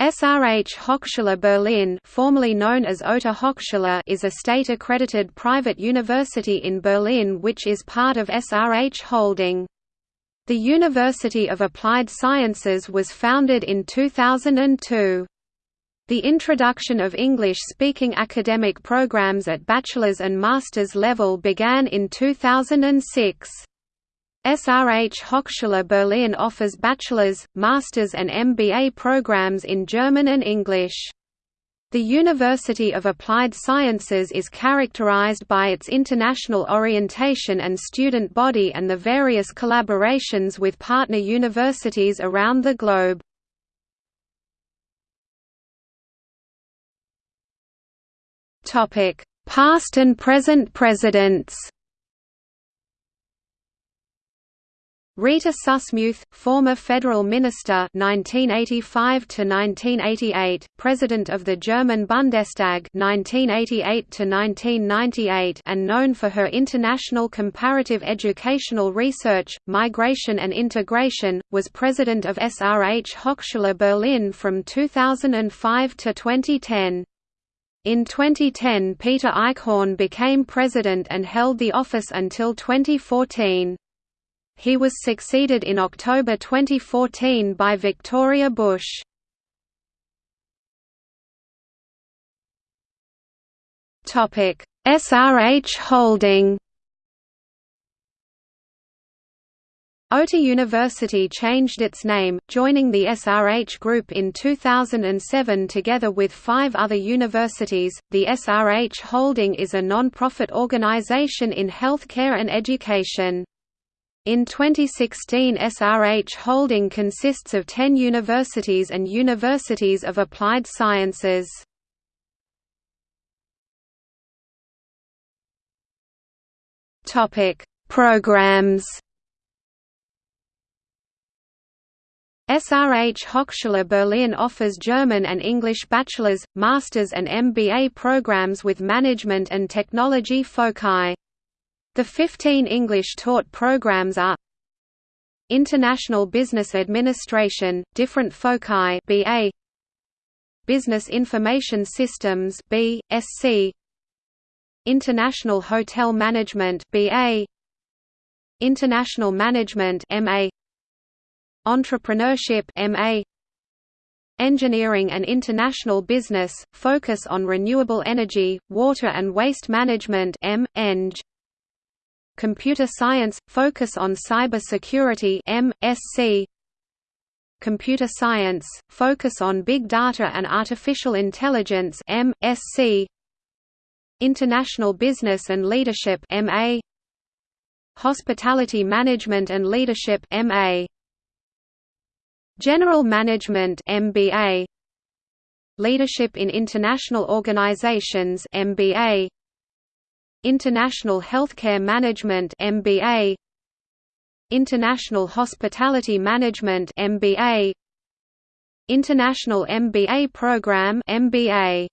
SRH Hochschule Berlin formerly known as Ota Hochschule is a state-accredited private university in Berlin which is part of SRH Holding. The University of Applied Sciences was founded in 2002. The introduction of English-speaking academic programs at bachelor's and master's level began in 2006. SRH Hochschule Berlin offers bachelor's, master's and MBA programs in German and English. The University of Applied Sciences is characterized by its international orientation and student body and the various collaborations with partner universities around the globe. Past and present presidents Rita Sussmuth, former federal minister 1985 to 1988, president of the German Bundestag 1988 to 1998 and known for her international comparative educational research, migration and integration, was president of SRH Hochschule Berlin from 2005 to 2010. In 2010 Peter Eichhorn became president and held the office until 2014. He was succeeded in October 2014 by Victoria Busch. SRH Holding Ota University changed its name, joining the SRH Group in 2007 together with five other universities. The SRH Holding is a non-profit organization in healthcare and education. In 2016 SRH Holding consists of 10 universities and universities of applied sciences. Programs SRH Hochschule Berlin offers German and English bachelor's, master's and MBA programs with management and technology foci. The 15 English-taught programs are International Business Administration, different foci BA Business Information Systems B, SC International Hotel Management BA International Management MA Entrepreneurship MA Engineering and International Business, focus on renewable energy, water and waste management M, Eng. Computer Science – Focus on Cyber Security MSc. Computer Science – Focus on Big Data and Artificial Intelligence MSc. International Business and Leadership MA. Hospitality Management and Leadership MA. General Management MBA. Leadership in International Organizations MBA. International Healthcare Management MBA International Hospitality Management MBA International MBA Program MBA